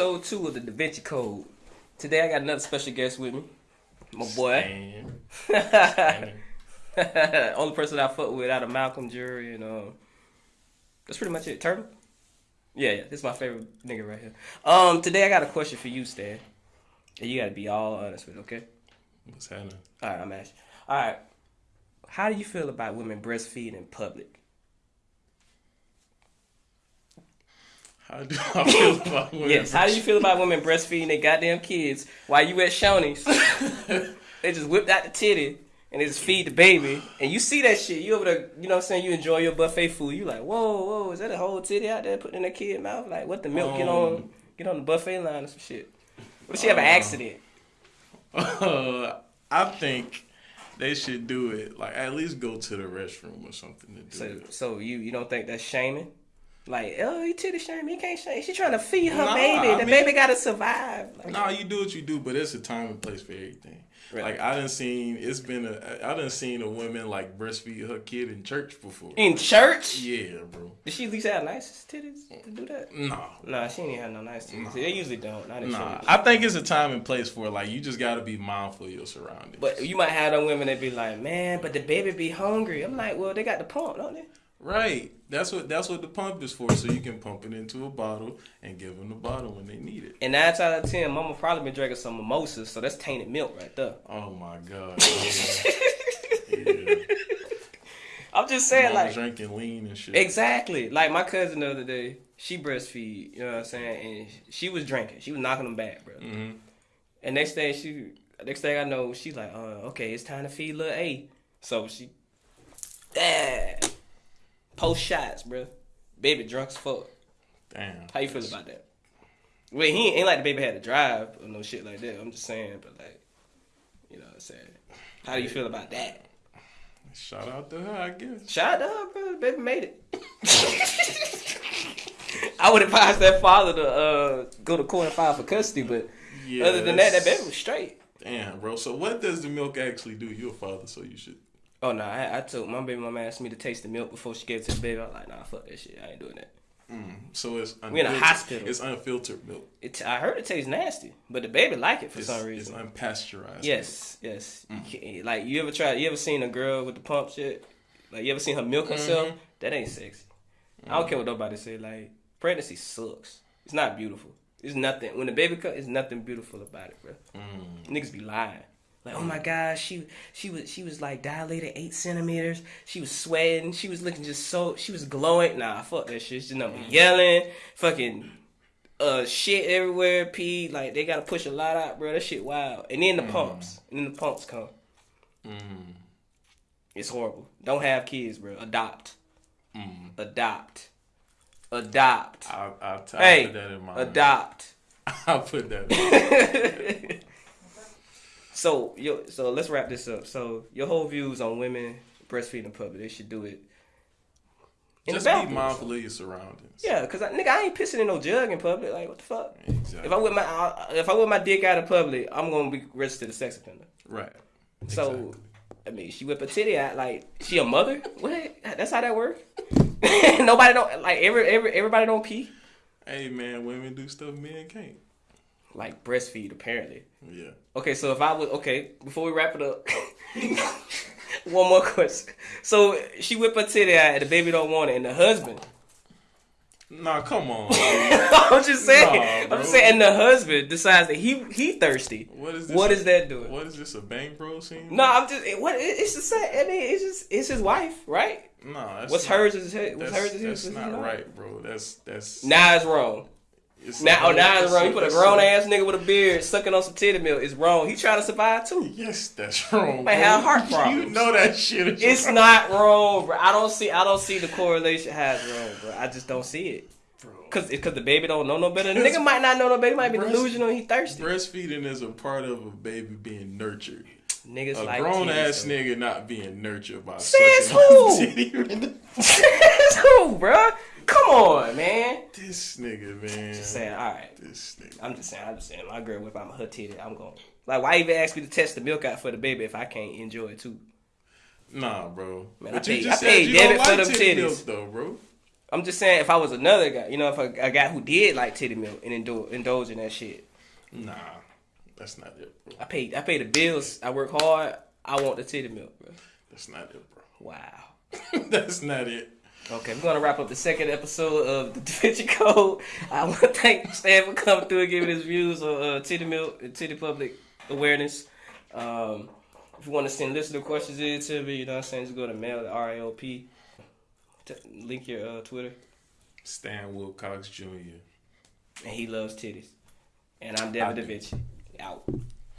episode two of the Da Vinci Code. Today I got another special guest with me. My boy. Stan. Stan. Only person I fuck with out of Malcolm Jury and um that's pretty much it. Turtle? Yeah, yeah, this is my favorite nigga right here. Um, today I got a question for you, Stan. And you gotta be all honest with it, okay? What's happening? Alright, I'm asking. Alright. How do you feel about women breastfeeding in public? How do I feel about women? Yes. How do you feel about women breastfeeding their goddamn kids while you at Shoney's? they just whipped out the titty and they just feed the baby. And you see that shit. You over there, you know what I'm saying? You enjoy your buffet food. You like, whoa, whoa, is that a whole titty out there putting in a kid mouth? Like, what the milk get on Um, get on the buffet line or some shit? What if she have an Uh, accident? Uh, I think they should do it. Like at least go to the restroom or something to do So, it. so you you don't think that's shaming? Like, oh, you titty shaming. You can't shame. She trying to feed her Nah, baby. I The mean- baby gotta survive. Like, Nah, you do what you do, but it's a time and place for everything. Right. Like I done seen, it's been a, I done seen a woman like breastfeed her kid in church before. in church? Yeah, bro. Did she at least have nice titties to do that? Nah, Nah, she ain't have no nice titties. They usually don't. Not nah. church. I think it's a time and place for it. Like you just got to be mindful of your surroundings. But you might have them women that be like, man, but the baby be hungry. I'm like, well, they got the pump, don't they? Right. That's what that's what the pump is for. So you can pump it into a bottle and give them the bottle when they need it. And nine out of ten, mama probably been drinking some mimosas, so that's tainted milk right there. Oh my god. Yeah. yeah. I'm just saying, Mama like, drinking lean and shit. exactly. Like my cousin the other day, she breastfeed. You know what I'm saying? And she was drinking. She was knocking them back, bro. hmm And next thing she, next thing I know, she's like, uh, okay, it's time to feed little A. So she, ah, post shots, bro. Baby drunk as fuck. Damn. How you feel about that? Well, he ain't like the baby had to drive or no shit like that. I'm just saying, but like, you know what I'm saying. How do you feel about that? Shout out to her, I guess. Shout out to her, bro. The baby made it. I would advise that father to uh, go to court and file for custody, but Yeah. other than that, that baby was straight. Damn, bro. So what does the milk actually do? You're a father, so you should. Oh no, I, I told my baby mama asked me to taste the milk before she gave it to the baby. I was like, nah, fuck that shit. I ain't doing that. Mm. So it's We in a hospital. It's unfiltered milk. It, I heard it tastes nasty, but the baby like it for It's, some reason. it's unpasteurized. Yes, yes. Mm. Like you ever tried? You ever seen a girl with the pump shit? Like you ever seen her milk herself? Mm-hmm. That ain't sexy. I don't care what nobody say. Like pregnancy sucks. It's not beautiful. It's nothing. When the baby comes, it's nothing beautiful about it, bro. Mm. Niggas be lying. Like, oh my gosh, she she was she was like dilated eight centimeters. She was sweating. She was looking just so she was glowing. Nah, fuck that shit. She's number yelling, fucking uh shit everywhere, pee. Like they gotta push a lot out, bro. That shit wild. And then the pumps. And then the pumps come. Mm. It's horrible. Don't have kids, bro. Adopt. Mm. Adopt. Adopt. I'll, I'll, I'll Hey, put that in my. Adopt. I'll put that. In. So yo, so let's wrap this up. So your whole views on women breastfeeding in public, they should do it. In Just be mindful of your surroundings. Yeah, cause I, nigga, I ain't pissing in no jug in public. Like what the fuck? Exactly. If I whip my if I whip my dick out in public, I'm gonna be registered a sex offender. right. So, Exactly. I mean, she whip a titty out like she a mother. What? That's how that work. Nobody don't like every every everybody don't pee. Hey man, women do stuff men can't. Like breastfeed apparently. Yeah. Okay, so if I was okay, before we wrap it up, one more question. So she whip her titty out, and the baby don't want it, and the husband. Nah, come on. I'm just saying. Nah, I'm just saying, and the husband decides that he he thirsty. What is this? What is that doing? What is this? A bang bro scene? No, I'm just what it's the same. I mean, it's just it's his wife, right? No. That's What's not, hers is his. What's That's, hers is his. that's is not his wife. right, bro. That's that's. Now it's wrong. It's Now, oh, now it's wrong. You put a grown ass nigga with a beard sucking on some titty milk. It's wrong. He trying to survive too. Yes, that's wrong. Bro. have heart problems. You know that shit. It's wrong, not wrong, bro. I don't see. I don't see the correlation has wrong, bro. I just don't see it. Cause, cause the baby don't know no better. The nigga might not know no better. He might be Breast- delusional. He thirsty. Breastfeeding is a part of a baby being nurtured. Niggas A like grown ass though. nigga not being nurtured by Says who? titty. That's who, bro? Come on, man. This nigga, man. Just saying. All right. This nigga. I'm just saying. I'm just saying. My girl whip out her titty. I'm going. Like, why even ask me to test the milk out for the baby if I can't enjoy it too? Nah, bro. Man, but I you paid- just I paid debit don't for like them titties. milk, though, bro. I'm just saying, if I was another guy, you know, if a, a guy who did like titty milk and indulge, indulge in that shit, Nah, that's not it, bro. I pay I pay the bills. I work hard. I want the titty milk, bro. That's not it, bro. Wow. that's not it. Okay, we're gonna wrap up the second episode of the Da Vinci Code. I want to thank Stan for coming through and giving his views on uh, titty milk and titty public awareness. Um, if you want to send listener questions in to me, you know what I'm saying, just go to mail at RAOP. T- link your uh, Twitter. Stan Wilcox Jr. And he loves titties. And I'm Devin Da. Vinci. Out.